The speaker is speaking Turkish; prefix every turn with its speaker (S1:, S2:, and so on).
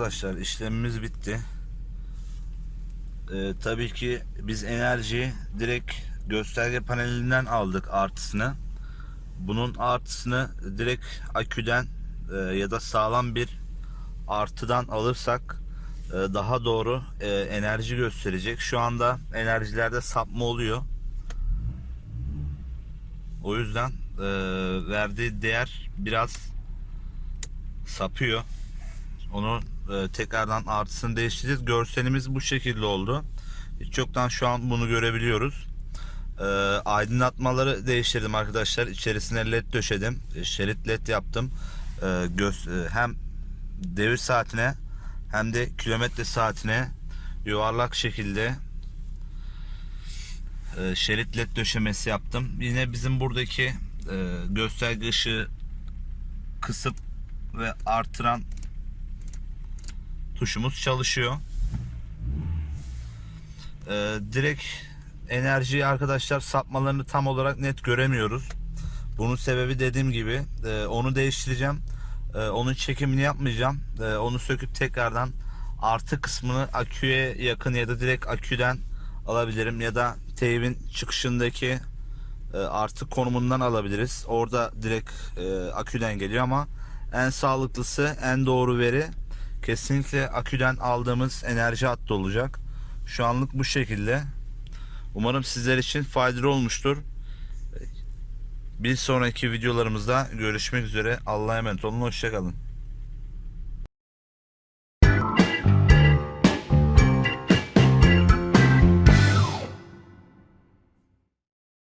S1: Arkadaşlar işlemimiz bitti. Ee, tabii ki biz enerjiyi direkt gösterge panelinden aldık artısını. Bunun artısını direkt aküden e, ya da sağlam bir artıdan alırsak e, daha doğru e, enerji gösterecek. Şu anda enerjilerde sapma oluyor. O yüzden e, verdiği değer biraz sapıyor. Onu e, tekrardan artısını değiştireceğiz. Görselimiz bu şekilde oldu. Hiç yoktan şu an bunu görebiliyoruz. E, aydınlatmaları değiştirdim arkadaşlar. İçerisine led döşedim. E, şerit led yaptım. E, hem devir saatine hem de kilometre saatine yuvarlak şekilde şerit led döşemesi yaptım. Yine bizim buradaki e, gösterge ışığı kısıp ve artıran tuşumuz çalışıyor. Ee, direkt enerjiyi arkadaşlar sapmalarını tam olarak net göremiyoruz. Bunun sebebi dediğim gibi e, onu değiştireceğim. E, onun çekimini yapmayacağım. E, onu söküp tekrardan artı kısmını aküye yakın ya da direkt aküden alabilirim ya da teybin çıkışındaki e, artı konumundan alabiliriz. Orada direkt e, aküden geliyor ama en sağlıklısı, en doğru veri kesinlikle aküden aldığımız enerji hattı olacak. Şu anlık bu şekilde. Umarım sizler için faydalı olmuştur. Bir sonraki videolarımızda görüşmek üzere. Allah'a emanet olun. Hoşçakalın.